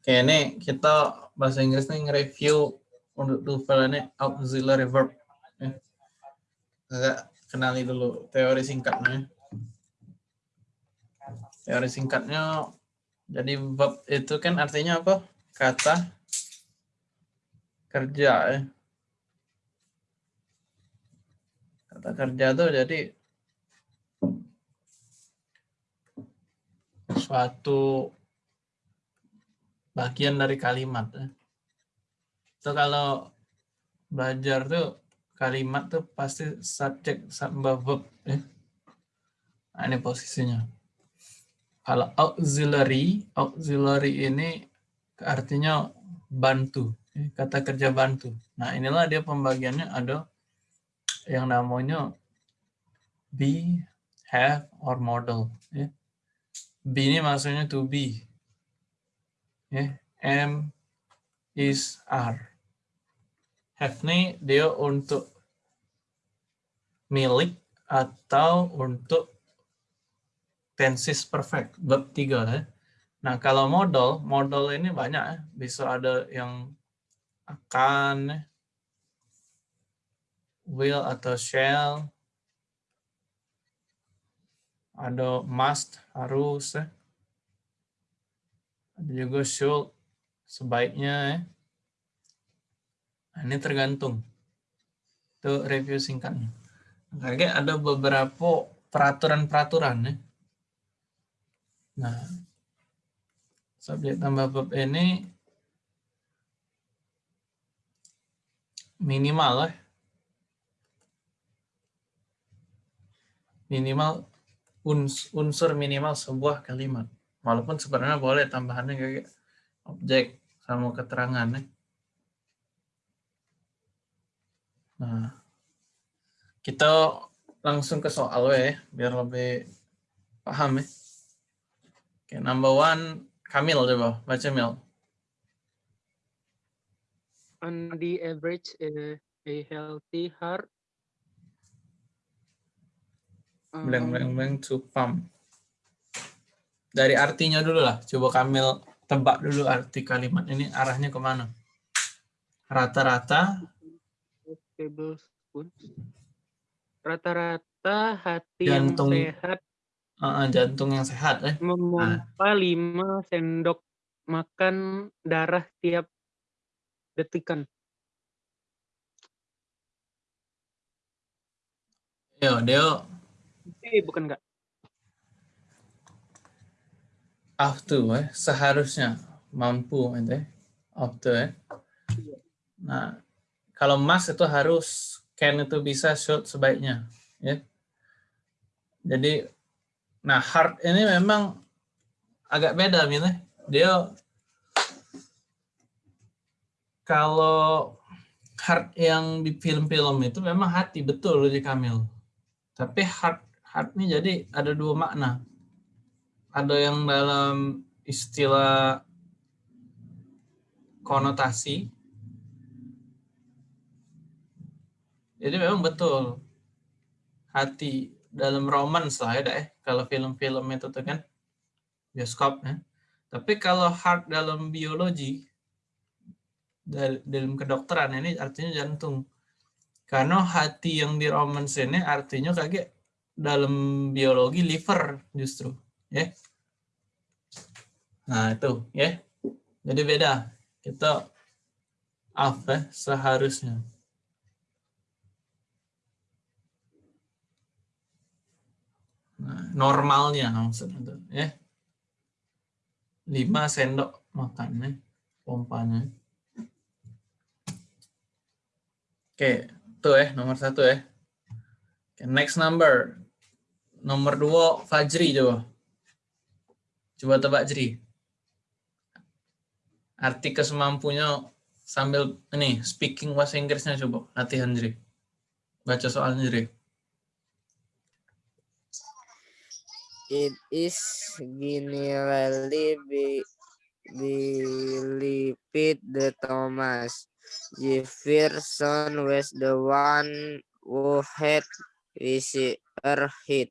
Oke, ini kita bahasa Inggrisnya nge-review untuk tuval ini auxiliary verb. Ya. Kenali dulu teori singkatnya. Teori singkatnya, jadi verb itu kan artinya apa? Kata kerja ya. Kata kerja tuh jadi suatu bagian dari kalimat. Ya. Itu kalau belajar tuh kalimat tuh pasti subjek sama verb ya. Nah, ini posisinya. Kalau auxiliary, auxiliary ini artinya bantu, ya. kata kerja bantu. Nah, inilah dia pembagiannya ada yang namanya be, have, or model. Be ini maksudnya to be. Ya. M, is, are have dia untuk milik atau untuk tenses perfect verb tiga ya. Nah kalau modal modal ini banyak ya. Bisa ada yang akan, ya. will atau shall, ada must harus, ya. Juga should sebaiknya. Ya. Nah, ini tergantung. Itu review singkatnya. Oke, ada beberapa peraturan-peraturan ya. Nah, subjek tambah verb ini minimal ya. Minimal unsur minimal sebuah kalimat. Walaupun sebenarnya boleh tambahannya kayak objek sama keterangan ya. Nah, kita langsung ke soal ya, biar lebih paham ya. Oke, number one, Kamil coba, baca Mil. On the average, a, a healthy heart. Blank, blank, blank, to pump. Dari artinya dulu lah, coba Kamil tebak dulu arti kalimat ini arahnya ke mana. Rata-rata tablespoon. Rata-rata hati jantung, yang sehat. Uh, jantung yang sehat. Eh. Memompa uh. 5 sendok makan darah tiap detikan. Yo, Deo. Eh, bukan enggak. After, eh, seharusnya mampu, eh, after, eh. Nah, kalau mas itu harus can itu bisa shoot sebaiknya ya. Jadi nah hard ini memang agak beda milih dia kalau hard yang di film-film itu memang hati betul di Kamil. Tapi hard hard ini jadi ada dua makna ada yang dalam istilah konotasi Jadi memang betul hati dalam romans lah ya, eh. kalau film-film itu tuh kan bioskop ya. Tapi kalau heart dalam biologi dalam kedokteran ini artinya jantung. Karena hati yang di romans ini artinya kayak dalam biologi liver justru, ya. Nah, itu ya. Jadi beda. Kita apa ya, seharusnya. Nah, normalnya maksudnya itu ya. 5 sendok makannya pompanya. Oke, tuh ya nomor satu ya. Oke, next number. Nomor dua Fajri coba. Coba tebak Jri. Arti kesemampunya sambil ini speaking bahasa Inggrisnya coba latihan Jri. Baca soalnya Jri. It is generally be, believed that Thomas Jefferson was the one who had visited hit.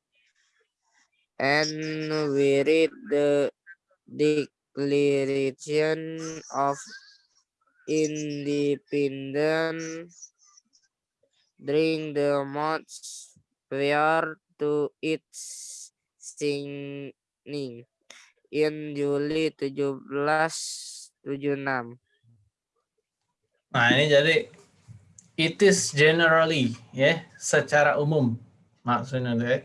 And we read the declaration of independence during the months prior to its signing in Juli 1776. Nah, ini jadi it is generally ya, secara umum. Maksudnya tuh ya.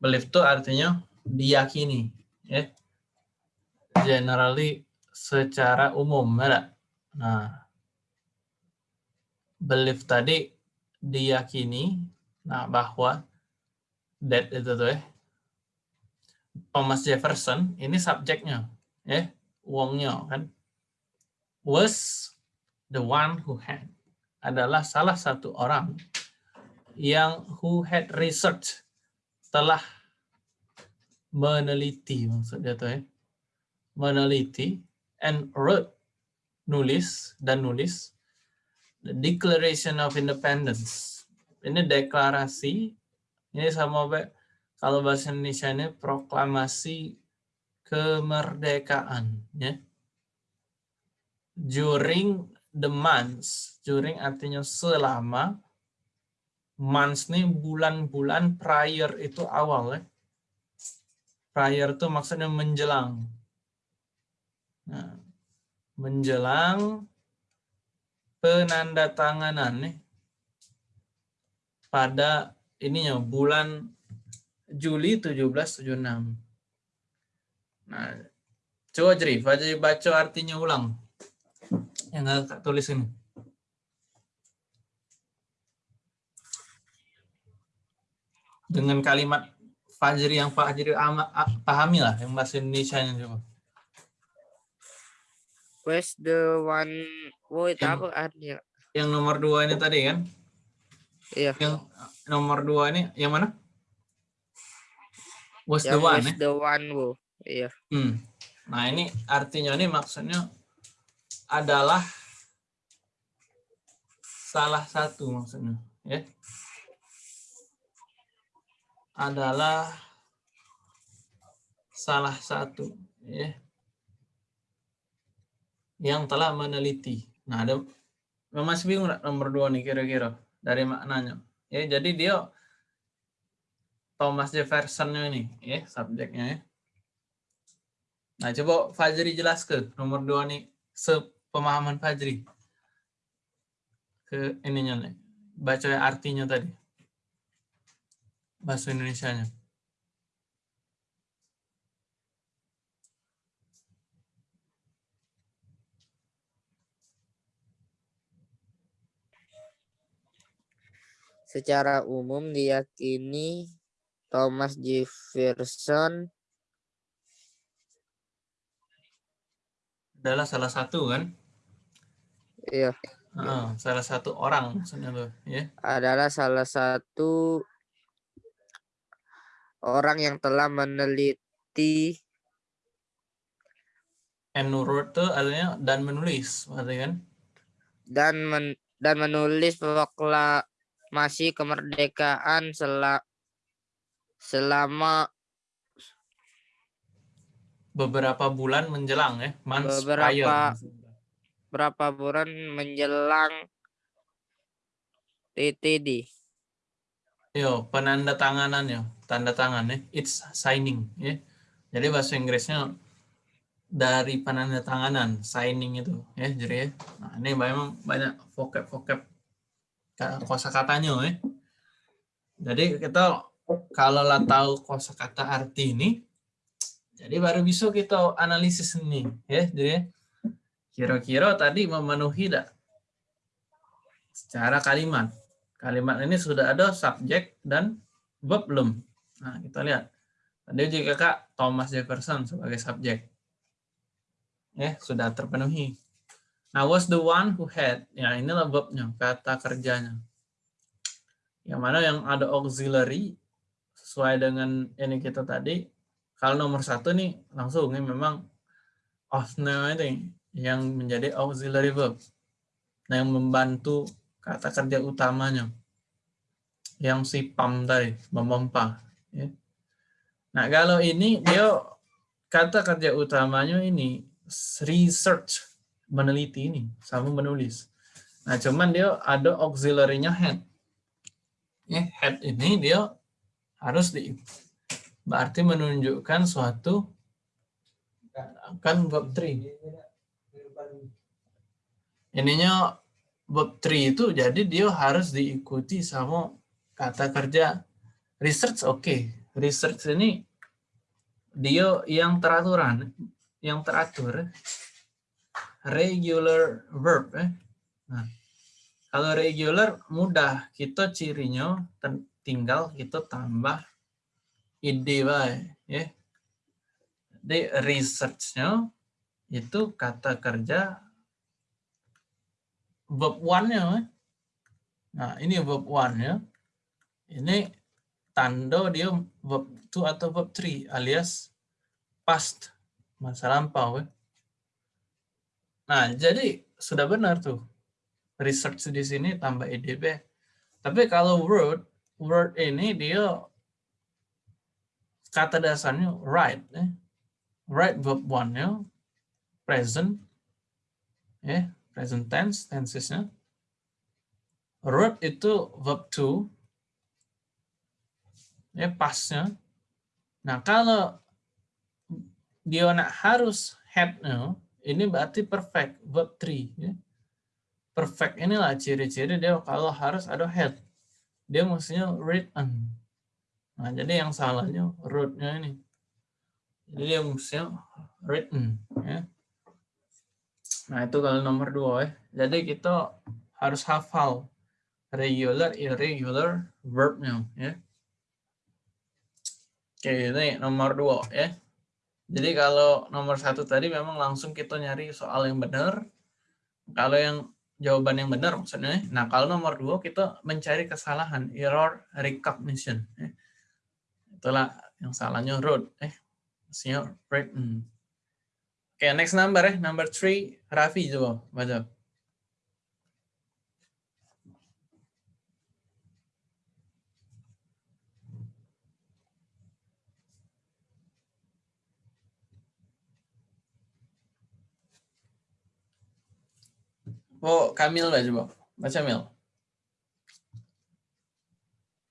Believe itu artinya diyakini ya. Generally secara umum, ya. Nah, belief tadi diyakini nah bahwa that itu tuh ya Thomas Jefferson ini subjeknya ya uangnya kan was the one who had adalah salah satu orang yang who had research telah meneliti maksudnya tuh ya meneliti and wrote nulis dan nulis the Declaration of Independence. Ini deklarasi, ini sama kalau bahasa Indonesia ini proklamasi kemerdekaan. Ya. During the months, during artinya selama, months ini bulan-bulan prior itu awal ya. Prior itu maksudnya menjelang. Nah, menjelang penandatanganan nih pada ininya bulan Juli 1776. Nah, coba jadi, baca artinya ulang. Yang nggak tulis ini. Dengan kalimat Fajri yang Fajri pahami lah, yang bahasa Indonesia coba. Where's the one Yang- apa artinya? Yang nomor dua ini tadi kan? Iya. Yang nomor dua ini yang mana? Was the Yang one was ya? the one, Bu. Iya. Hmm. Nah ini artinya ini maksudnya adalah salah satu maksudnya ya adalah salah satu ya yang telah meneliti. Nah ada masih bingung nomor dua nih kira-kira dari maknanya. Ya jadi dia Thomas Jefferson ini ya subjeknya ya. Nah, coba Fajri jelaskan nomor dua nih sepemahaman Fajri ke ininya nih. Baca artinya tadi. Bahasa Indonesianya. Secara umum diyakini Thomas Jefferson Adalah salah satu kan? iya, Heeh, salah satu orang maksudnya tuh, ya. adalah salah satu orang yang telah meneliti And wrote tuh artinya dan menulis, berarti kan? dan men- dan menulis proklamasi kemerdekaan sela- selama Beberapa bulan menjelang ya, months Beberapa- prior. berapa bulan menjelang TTD. Yo, penanda tanganan yo, tanda tangan ya, it's signing ya. Jadi bahasa Inggrisnya dari penanda tanganan, signing itu ya, jadi ya. Nah, ini memang banyak vocab-vocab kosa katanya ya. Jadi kita kalau lah tahu kosa kata arti ini, jadi baru bisa kita analisis ini ya. Jadi kira-kira tadi memenuhi tidak secara kalimat. Kalimat ini sudah ada subjek dan verb belum. Nah, kita lihat. Tadi juga Kak Thomas Jefferson sebagai subjek. Ya, sudah terpenuhi. Nah, was the one who had. Ya, inilah verbnya, kata kerjanya. Yang mana yang ada auxiliary sesuai dengan ini kita tadi. Kalau nomor satu nih langsung ini memang of ini yang menjadi auxiliary verb. Nah, yang membantu kata kerja utamanya yang si pam tadi memompa ya. nah kalau ini dia kata kerja utamanya ini research, meneliti ini, sama menulis. Nah, cuman dia ada auxiliary-nya head. Ya, head ini dia harus di berarti menunjukkan suatu kan verb 3. Ininya verb 3 itu jadi dia harus diikuti sama kata kerja research oke. Okay. Research ini dia yang teraturan, yang teratur regular verb eh. Nah, kalau regular mudah kita cirinya tinggal kita tambah ide baik ya. Di researchnya itu kata kerja verb one-nya. Nah, ini verb one-nya. Ini tanda dia verb two atau verb three alias past masa lampau. Nah, jadi sudah benar tuh. Research di sini tambah EDB. Tapi kalau word, word ini dia kata dasarnya right. Eh. Right verb one-nya, present, eh, present tense, tensesnya. Root itu verb to, ya pasnya. Nah kalau dia nak harus headnya, ini berarti perfect, verb 3. Ya. Perfect inilah ciri-ciri dia kalau harus ada head. Dia mestinya written. Nah, jadi yang salahnya rootnya ini. Jadi dia mestinya written. Ya. Nah, itu kalau nomor dua ya. Jadi kita harus hafal regular, irregular verbnya ya. Oke, ini nomor dua ya. Jadi kalau nomor satu tadi memang langsung kita nyari soal yang benar. Kalau yang jawaban yang benar maksudnya. Nah kalau nomor dua kita mencari kesalahan, error recognition. Ya. Itulah yang salahnya road. Eh, maksudnya written. Oke, next number ya. Number three, Raffi coba baca. Oh, Kamil baca, coba. Baca, Mil.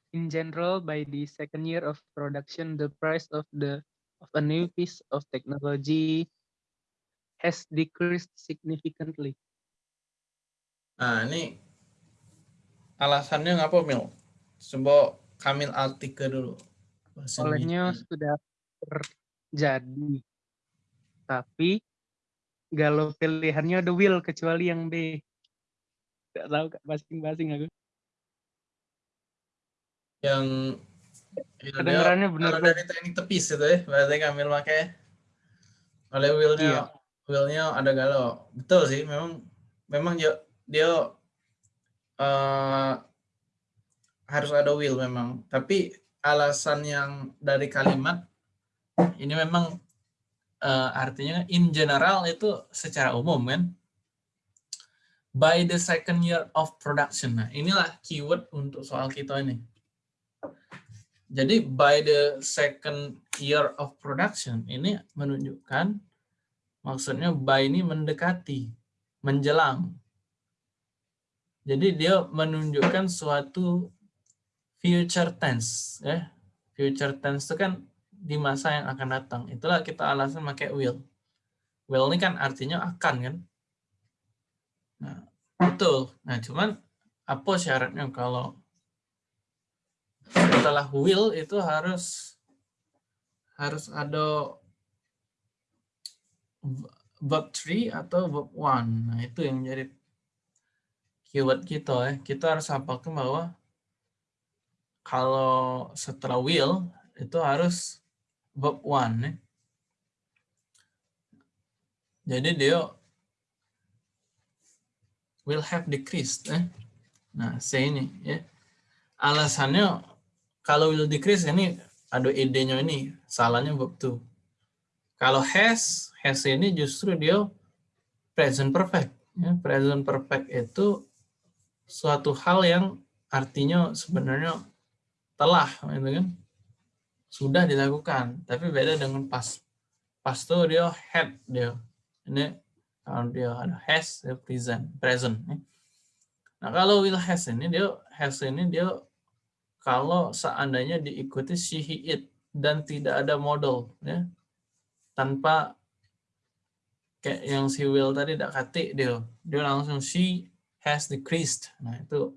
In general, by the second year of production, the price of the of a new piece of technology has decreased significantly. Nah, ini alasannya ngapa, Mil? Coba Kamil artikel dulu. Olehnya sudah terjadi. Tapi galau pilihannya ada will kecuali yang B. Tidak tahu masing-masing aku. Yang kedengarannya benar dari teknik tepis itu ya, berarti Kamil pakai oleh willnya iya. willnya ada galau. Betul sih, memang memang dia, dia uh, harus ada will memang. Tapi alasan yang dari kalimat ini memang uh, artinya in general itu secara umum kan? By the second year of production. Nah inilah keyword untuk soal kita ini. Jadi by the second year of production ini menunjukkan maksudnya by ini mendekati menjelang. Jadi dia menunjukkan suatu future tense ya. Future tense itu kan di masa yang akan datang. Itulah kita alasan pakai will. Will ini kan artinya akan kan. Nah, betul. Nah, cuman apa syaratnya kalau setelah will itu harus harus ada verb 3 atau verb 1. Nah, itu yang jadi keyword kita ya. Kita harus hafalkan bahwa kalau setelah will itu harus verb one. Ya. Jadi dia will have decreased. Eh. Nah, C ini. Ya. Alasannya kalau will decrease ini ada ide-nya ini. Salahnya verb to. Kalau has, has ini justru dia present perfect. Ya, present perfect itu suatu hal yang artinya sebenarnya telah, gitu kan? Sudah dilakukan, tapi beda dengan pas pas itu dia had dia. Ini kalau dia ada has dia present present. ya. Nah kalau will has ini dia has ini dia kalau seandainya diikuti she he it dan tidak ada model ya tanpa kayak yang si will tadi tidak kati dia dia langsung she has decreased nah itu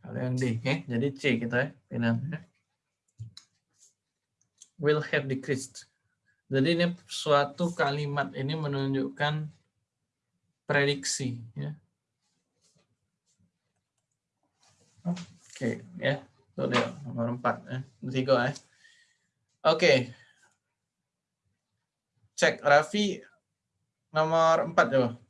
kalau yang D ya jadi C kita ya pindah ya. Will have decreased jadi ini suatu kalimat ini menunjukkan prediksi ya Oke, ya. Itu dia nomor 4 ya. Tiga ya. Oke. Cek Raffi nomor 4 coba. Fa-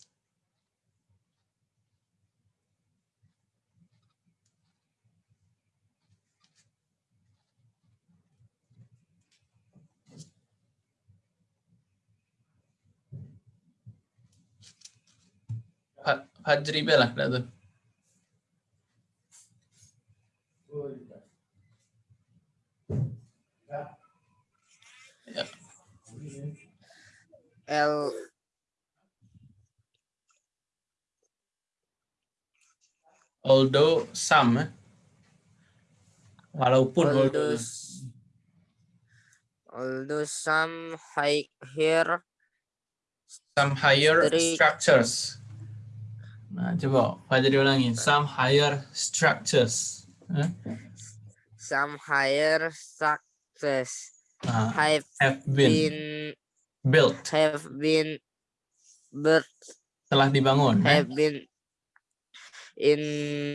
Fajri Bella, dah tu. Ya. L Although some, eh. walaupun although, although some high here some higher structures. Nah, coba Fajri ulangi. Some higher structures. Eh? some higher success Nah, have have been been built, have been but telah dibangun. eh? have been in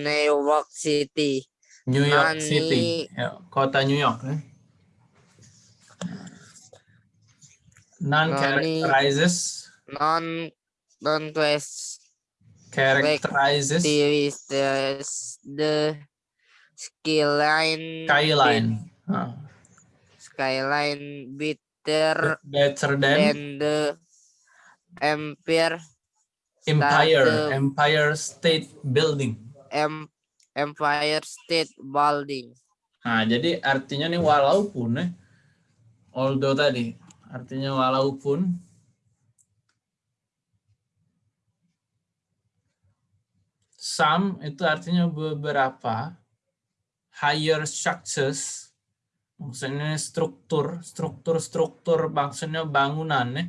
New York City. New York Nani- City, ya, kota New York. Eh? Non characterizes Non non characterizes activities the skyline skyline. Ah, skyline better better than than the Empire Empire the- Empire State Building. em, Empire State Building. Nah, jadi artinya nih walaupun nih, although tadi, artinya walaupun some itu artinya beberapa higher structures maksudnya struktur struktur struktur maksudnya bangunan nih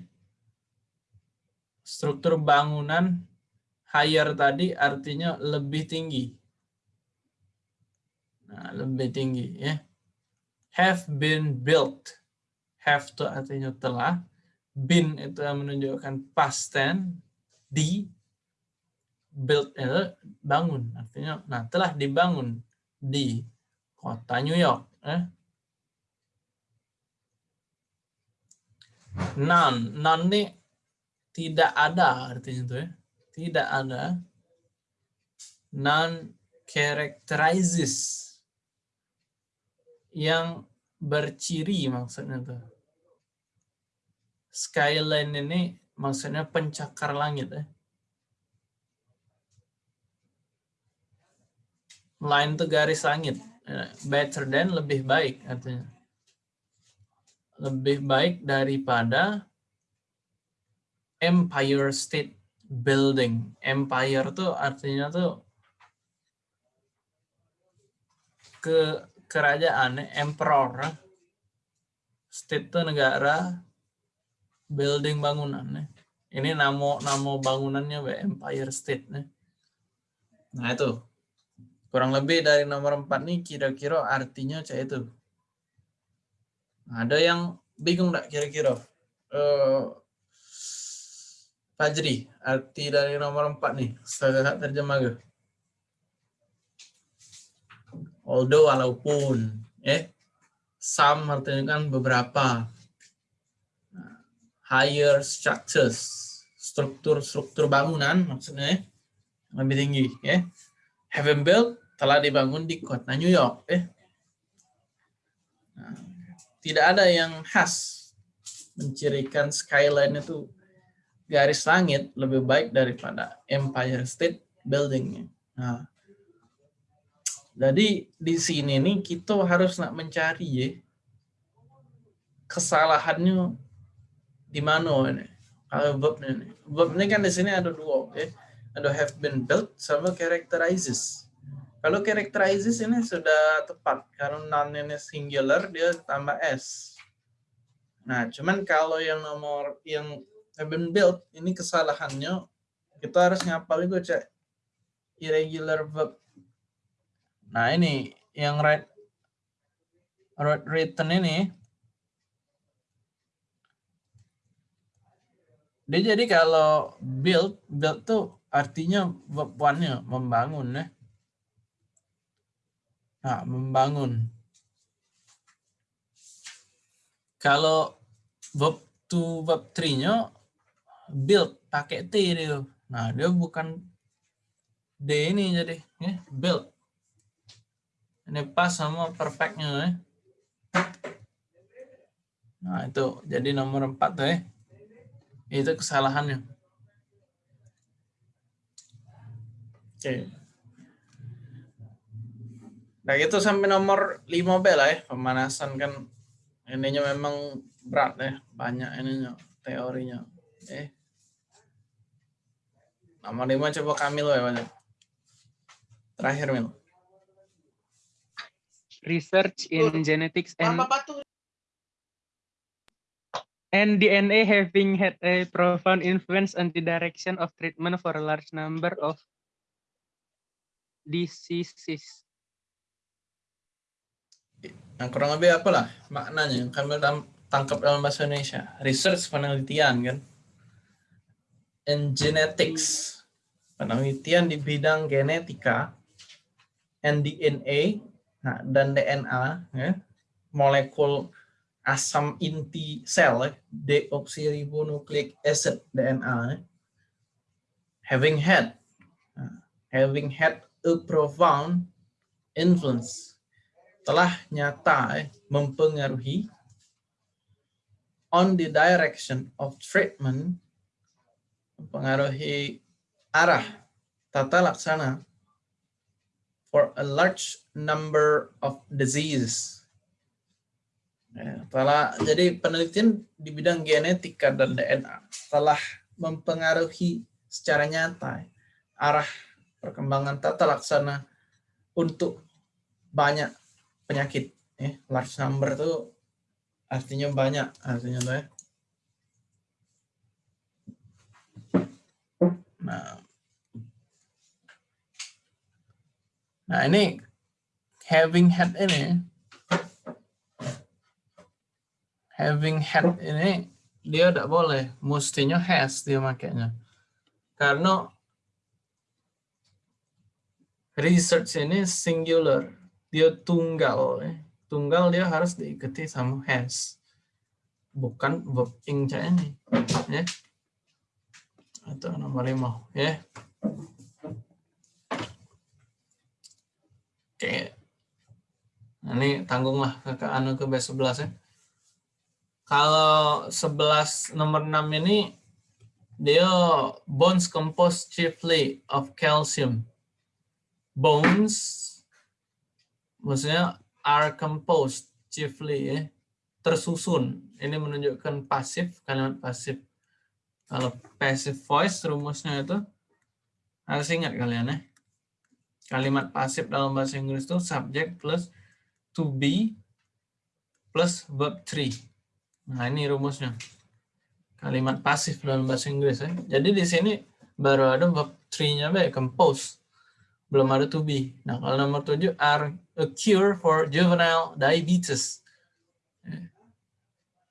struktur bangunan higher tadi artinya lebih tinggi Nah, lebih tinggi ya. Have been built. Have itu artinya telah. Been itu menunjukkan past tense. Di. Built itu bangun. Artinya, nah telah dibangun di kota New York. Eh. None. None ini tidak ada artinya itu ya. Tidak ada. None characterizes yang berciri maksudnya tuh. Skyline ini maksudnya pencakar langit ya. Line itu garis langit. Eh, Better than lebih baik artinya. Lebih baik daripada Empire State Building. Empire tuh artinya tuh ke kerajaan ya, emperor state itu negara building bangunan ya. ini nama nama bangunannya Empire State ya. nah itu kurang lebih dari nomor 4 nih kira-kira artinya kayak itu. Ada yang bingung nggak kira-kira? Eh, Fajri arti dari nomor 4 nih saya terjemah ke although walaupun eh some artinya kan beberapa. Higher structures struktur struktur bangunan maksudnya eh, lebih tinggi ya have been built telah dibangun di kota New York eh Nah, tidak ada yang khas mencirikan skyline itu garis langit lebih baik daripada Empire State Building. Nah, jadi di sini nih kita harus nak mencari ya kesalahannya di mana ini? Kalau ini. Verb ini kan di sini ada dua, oke. Ada have been built sama characterizes. Kalau characterizes ini sudah tepat karena noun ini singular dia tambah s. Nah, cuman kalau yang nomor yang have been built ini kesalahannya kita harus ngapal itu cek irregular verb. Nah, ini yang right written ini dia jadi kalau build build tuh artinya verb one-nya membangun ya. Nah, membangun. Kalau verb to verb three-nya build pakai T dia. Nah, dia bukan D ini jadi ya, build. Ini pas sama perfectnya ya. Nah, itu jadi nomor 4 tuh ya. Itu kesalahannya. Oke. Nah, itu sampai nomor 5B lah ya. Pemanasan kan ininya memang berat ya. Banyak ininya teorinya. Eh. Nomor 5 coba Kamil ya, Pak. Terakhir, Mil. Research in genetics and and DNA having had a profound influence on the direction of treatment for a large number of diseases. Nah, kurang lebih apalah maknanya yang kami tangkap dalam bahasa Indonesia. Research penelitian kan. And genetics. Penelitian di bidang genetika and DNA nah, dan DNA ya. Molekul asam inti sel ya, deoksiribonukleik acid DNA ya. having had nah, having had a profound influence telah nyata eh, mempengaruhi on the direction of treatment mempengaruhi arah tata laksana for a large number of diseases. Ya, telah jadi penelitian di bidang genetika dan DNA telah mempengaruhi secara nyata arah perkembangan tata laksana untuk banyak penyakit. Ya, large number itu artinya banyak artinya tuh ya. Nah, nah ini having had ini, having had ini dia tidak boleh, mestinya has dia makanya. Karena research ini singular, dia tunggal. Eh. Tunggal dia harus diikuti sama has. Bukan verb ing ini. Ya. Atau nomor lima. Ya. Oke. Nah, ini tanggunglah ke, ke anu ke B11 ya. Kalau 11 nomor 6 ini dia bones composed chiefly of calcium. Bones maksudnya are composed chiefly ya. Tersusun. Ini menunjukkan pasif, kalimat pasif. Kalau passive voice rumusnya itu harus ingat kalian ya Kalimat pasif dalam bahasa Inggris itu subject plus to be plus verb three. Nah, ini rumusnya. Kalimat pasif dalam bahasa Inggris ya. Jadi di sini baru ada verb three-nya baik compose. Belum ada to be. Nah, kalau nomor tujuh are a cure for juvenile diabetes.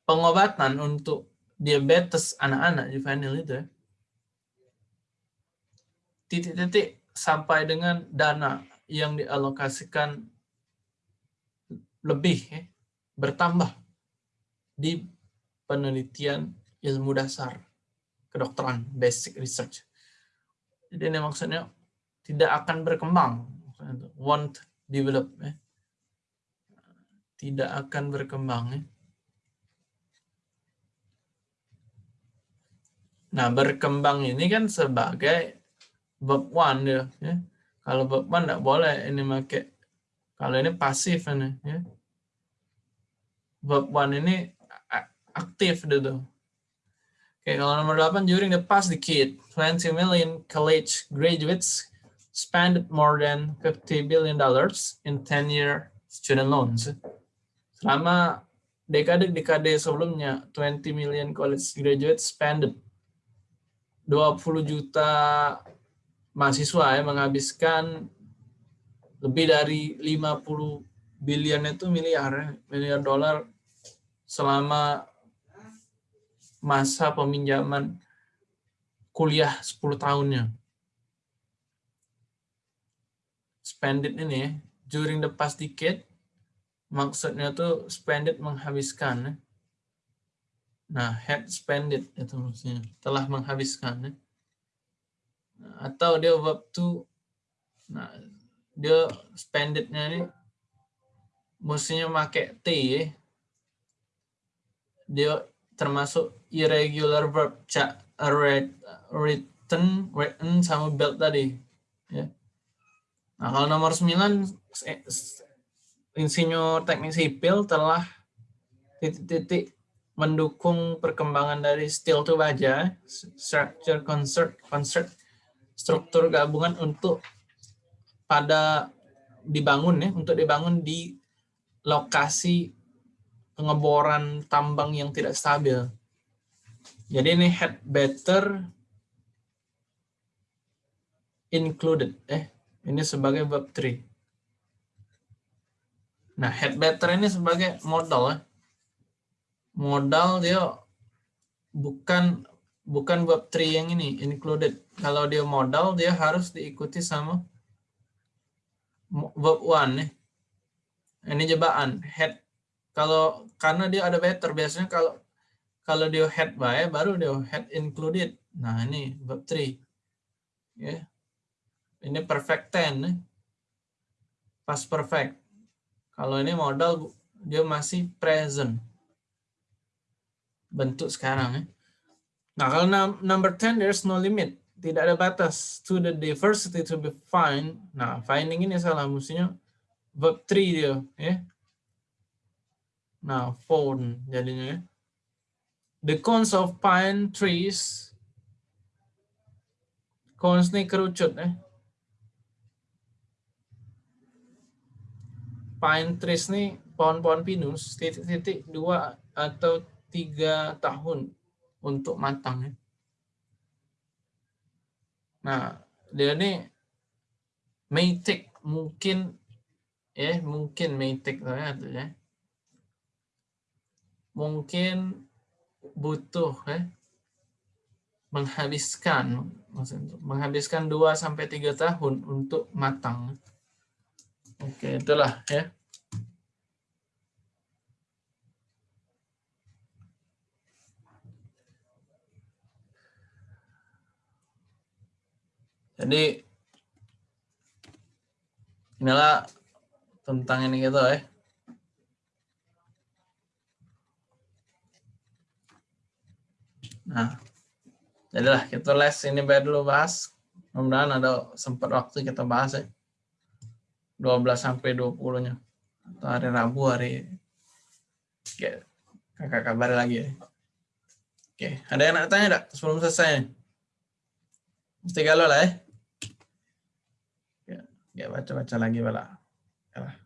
Pengobatan untuk diabetes anak-anak juvenile itu ya. Titik-titik sampai dengan dana yang dialokasikan lebih ya, bertambah di penelitian ilmu dasar kedokteran basic research. Jadi ini maksudnya tidak akan berkembang, won't develop, ya. tidak akan berkembang. Ya. Nah berkembang ini kan sebagai verb one dia ya. Kalau verb one tidak boleh ini pakai kalau ini pasif ini ya. Verb one ini aktif dia tuh. Oke, kalau nomor 8, during the past decade, 20 million college graduates spent more than 50 billion dollars in 10-year student loans. Selama dekade-dekade sebelumnya, 20 million college graduates spent 20 juta mahasiswa ya menghabiskan lebih dari 50 billion itu miliar ya, miliar dolar selama masa peminjaman kuliah 10 tahunnya. Spend ini during the past decade, maksudnya tuh spend menghabiskan. Nah, had spend it itu maksudnya, telah menghabiskan. Atau dia verb to, nah, dia spend ini mestinya pakai T. Dia termasuk irregular verb cak written written sama built tadi ya nah kalau nomor 9 insinyur teknik sipil telah titik-titik mendukung perkembangan dari steel to baja structure concert concert struktur gabungan untuk pada dibangun ya untuk dibangun di lokasi pengeboran tambang yang tidak stabil. Jadi ini had better included. Eh, ini sebagai verb 3. Nah, had better ini sebagai modal. Eh. Modal dia bukan bukan verb 3 yang ini, included. Kalau dia modal, dia harus diikuti sama verb 1. Eh. Ini jebakan. Had kalau karena dia ada better biasanya kalau kalau dia head by baru dia head included. Nah, ini verb 3. Ya. Ini perfect tense. Eh. Past perfect. Kalau ini modal dia masih present. Bentuk sekarang ya. Nah, kalau number 10 there's no limit. Tidak ada batas to the diversity to be find. Nah, finding ini salah mestinya verb 3 dia ya. Nah, phone jadinya ya. The cones of pine trees. Cones ini kerucut ya. Pine trees ini pohon-pohon pinus titik-titik dua atau tiga tahun untuk matang ya. Nah, dia ini may take mungkin ya mungkin may take ya mungkin butuh ya, menghabiskan maksudnya menghabiskan 2 sampai 3 tahun untuk matang. Oke, itulah ya. Jadi inilah tentang ini gitu ya. Nah, jadilah kita les ini bayar dulu bahas. Mudah-mudahan ada sempat waktu kita bahas ya. 12 sampai 20-nya. Atau hari Rabu, hari Oke, kakak kabar lagi ya. Oke, ada yang nak tanya enggak sebelum selesai? Mesti galau lah ya. Ya, baca-baca lagi bala. Ya.